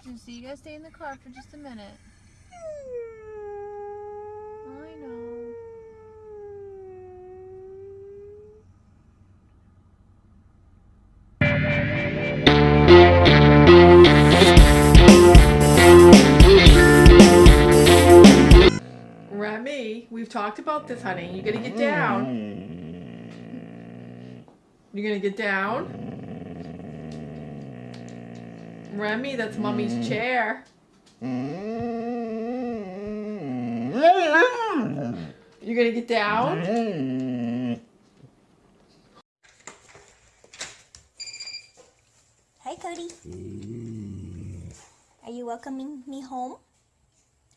Juicy, you gotta stay in the car for just a minute. I know. Remy, we've talked about this, honey. You gotta get down. You're gonna get down. Remy, that's mommy's mm. chair. Mm. You're gonna get down. Hi, Cody. Mm. Are you welcoming me home?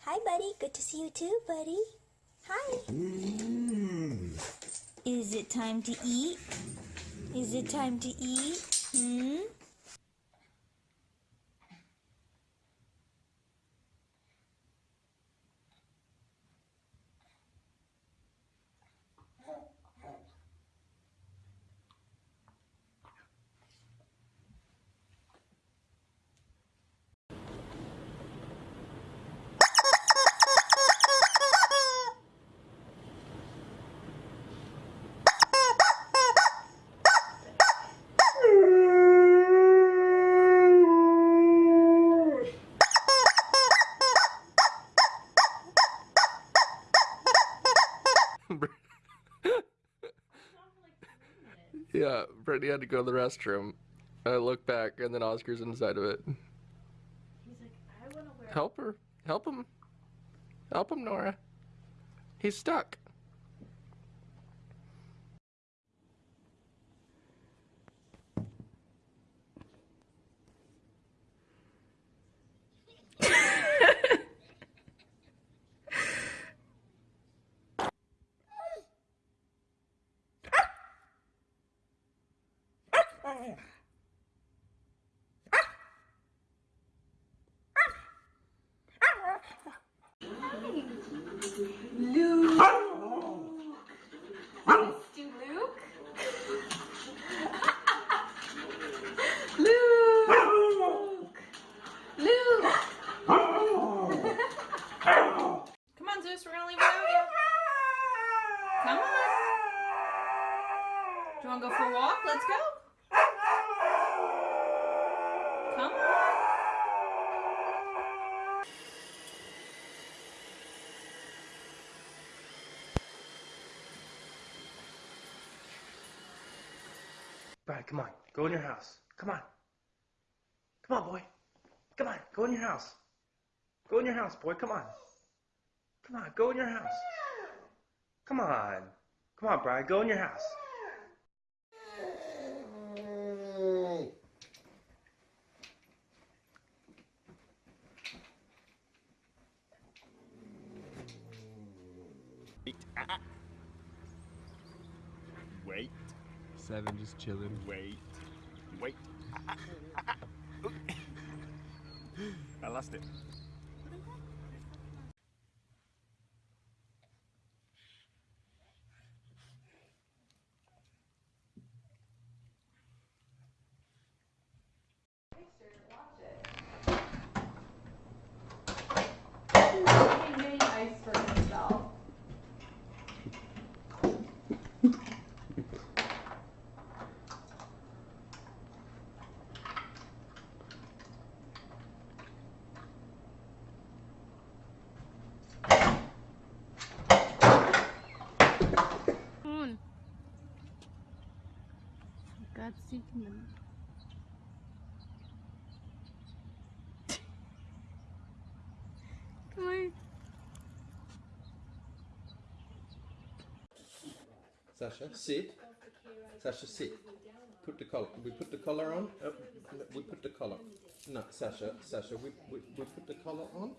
Hi, buddy. Good to see you too, buddy. Hi. Is it time to eat? Is it time to eat? Hmm? Yeah, Brittany had to go to the restroom. I look back, and then Oscar's inside of it. Help her. Help him. Help him, Nora. He's stuck. Come on, Zeus, we're gonna leave without you. Come on. Do you wanna go for a walk? Let's go. Come on. Brad, come on. Go in your house. Come on. Come on, boy. Come on. Go in your house. Go in your house, boy. Come on. Come on. Go in your house. Come on. Come on, Brad. Go in your house. Wait, Seven just chilling. wait, wait. I lost it. on. For God's. Come on. Sasha, sit. Sasha, sit. Put the collar. We put the collar on. Uh, we put the collar. No, Sasha, Sasha, we, we, we put the collar on.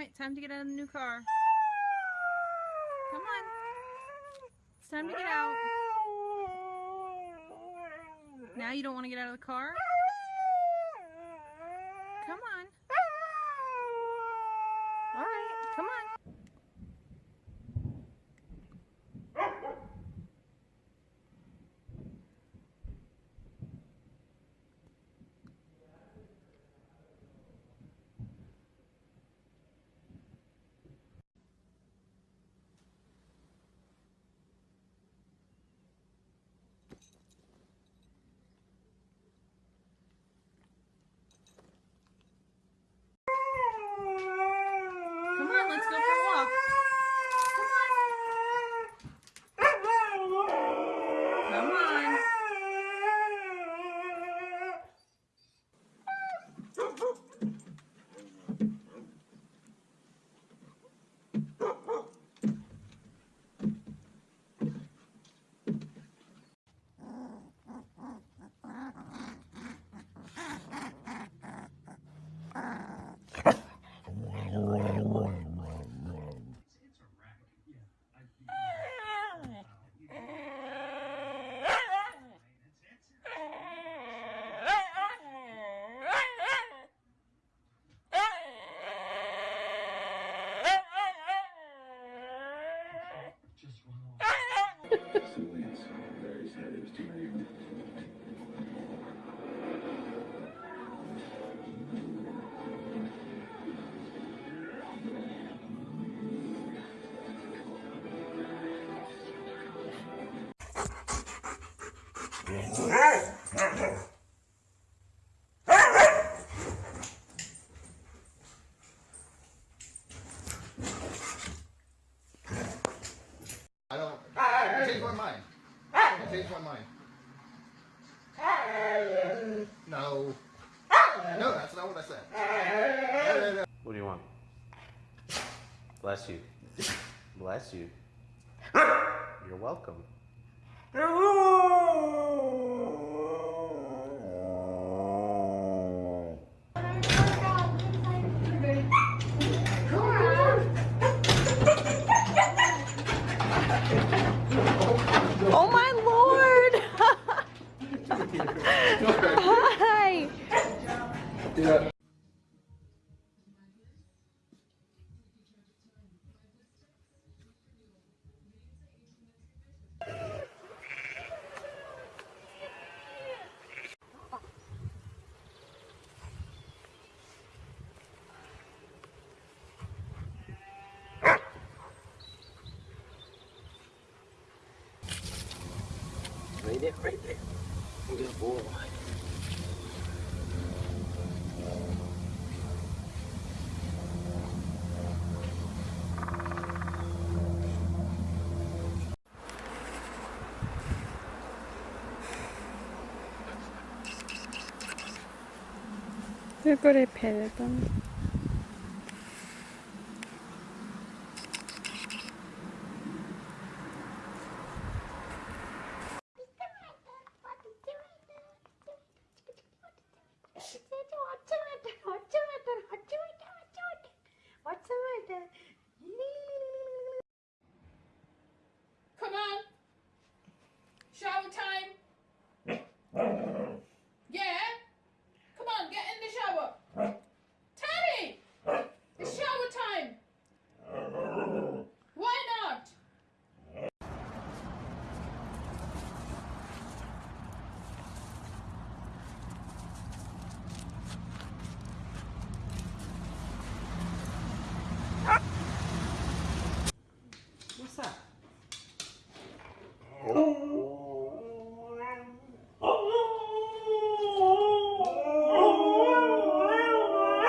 Right, time to get out of the new car. Come on. It's time to get out. Now you don't want to get out of the car? Come on. All right, come on. Come on, let's go for a walk. Come on. I No. No, that's not what I said. No, no, no. What do you want? Bless you. Bless you. You're welcome. Oh my lord! Hi! Right 얼굴에 벨던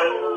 Thank you.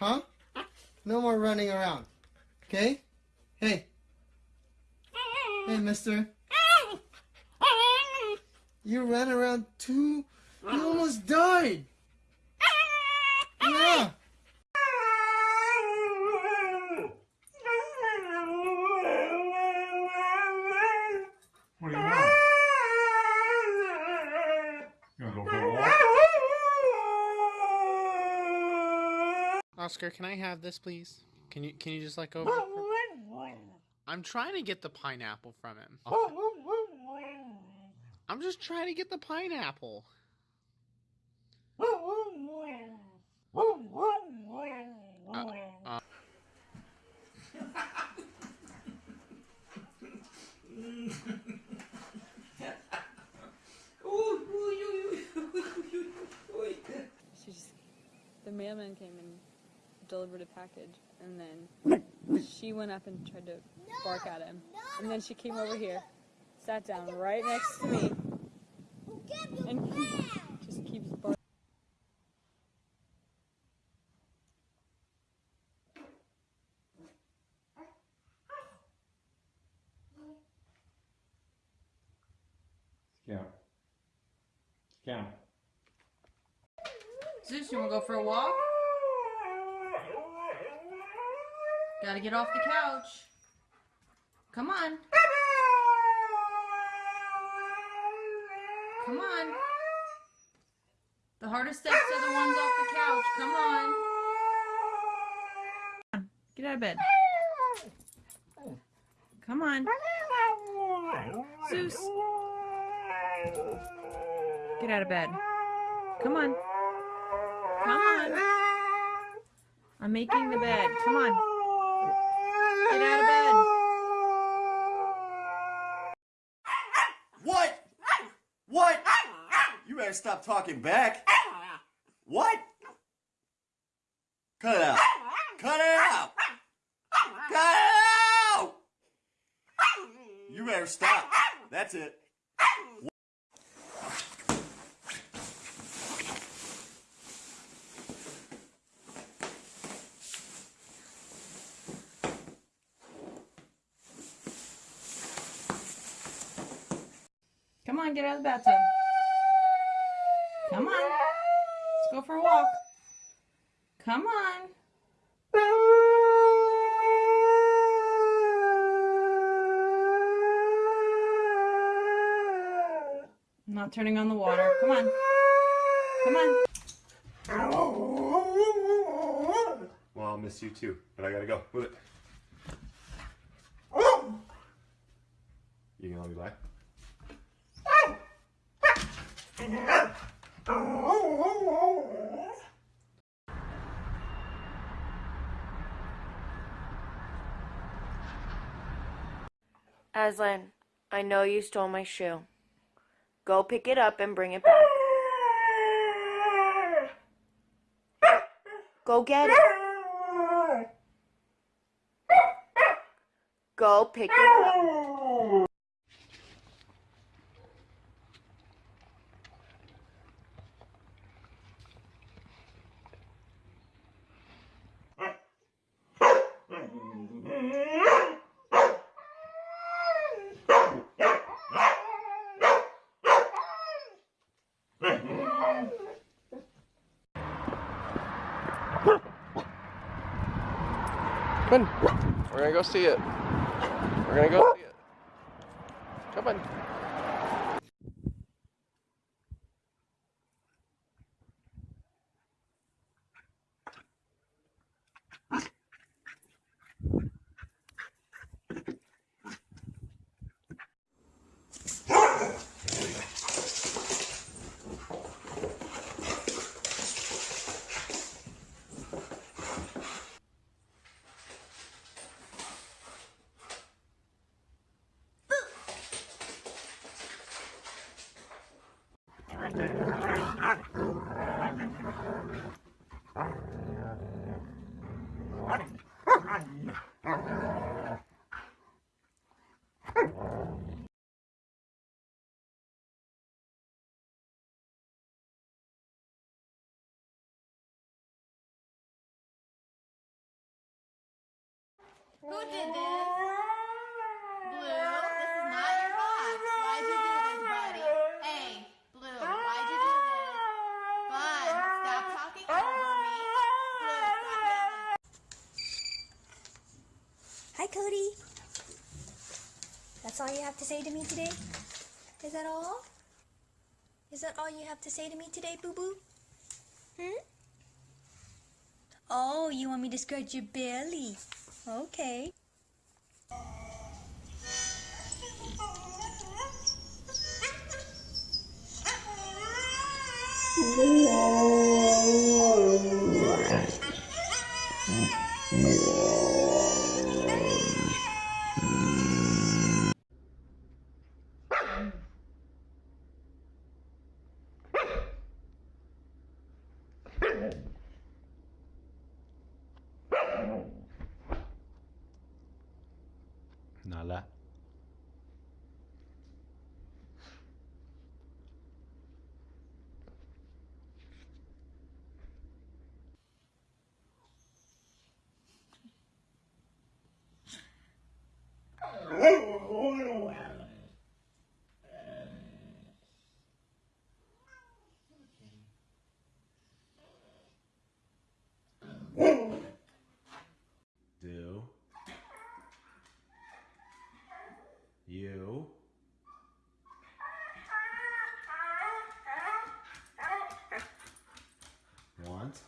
Huh? No more running around. Okay? Hey. Hey, mister. You ran around too. You almost died. Yeah. What do you want? You wanna go for a walk? Oscar, can I have this, please? Can you can you just like go? over- I'm trying to get the pineapple from him. I'm just trying to get the pineapple. Uh, uh, She just, the mailman came and delivered a package, and then she went up and tried to bark at him, and then she came over here, sat down right next to me, and just keeps barking. Scout. Scout. Zeus, you wanna go for a walk? Gotta get off the couch. Come on. Come on. The hardest steps are the ones off the couch. Come on. Get out of bed. Come on. Zeus. Get out of bed. Come on. Come on. I'm making the bed. Come on. Get out of bed. What? What? You better stop talking back. What? Cut it out. Cut it out. Cut it out. You better stop. That's it. Come on, get out of the bathtub. Come on. Let's go for a walk. Come on. I'm not turning on the water. Come on. Come on. Well, I'll miss you too, but I gotta go. Move it. You gonna let me? Aslan, I know you stole my shoe. Go pick it up and bring it back. Go get it. Go pick it up. Come on. We're gonna go see it. We're gonna go see it. Come on. 로제는 Cody. That's all you have to say to me today? Is that all? Is that all you have to say to me today, boo boo? Hmm? Oh, you want me to scratch your belly? Okay. Nala. Do. You. Want.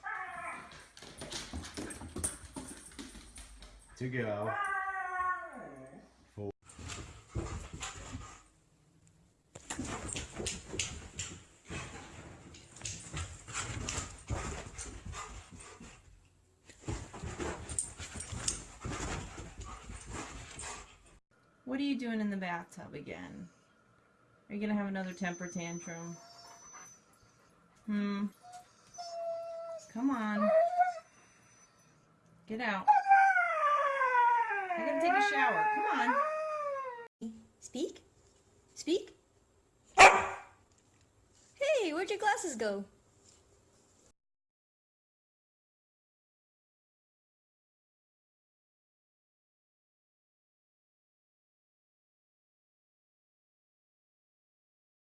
To go. For. What are you doing in the bathtub again? Are you gonna have another temper tantrum? Hmm. Come on. Get out. I gotta take a shower. Come on. Speak? Speak? Hey, where'd your glasses go?